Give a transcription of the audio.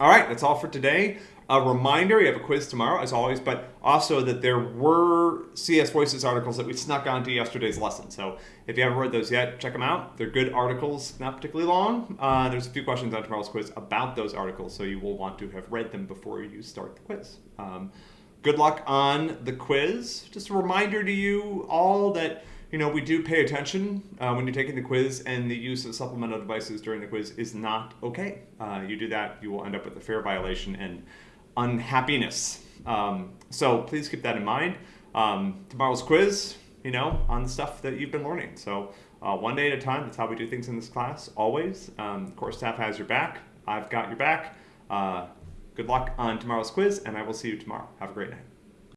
All right, that's all for today. A reminder, we have a quiz tomorrow, as always, but also that there were CS Voices articles that we snuck onto yesterday's lesson. So if you haven't read those yet, check them out. They're good articles, not particularly long. Uh, there's a few questions on tomorrow's quiz about those articles, so you will want to have read them before you start the quiz. Um, good luck on the quiz. Just a reminder to you all that you know, we do pay attention uh, when you're taking the quiz, and the use of supplemental devices during the quiz is not okay. Uh, you do that, you will end up with a fair violation and unhappiness. Um, so please keep that in mind. Um, tomorrow's quiz, you know, on the stuff that you've been learning. So uh, one day at a time, that's how we do things in this class, always. Um, course staff has your back. I've got your back. Uh, good luck on tomorrow's quiz, and I will see you tomorrow. Have a great night.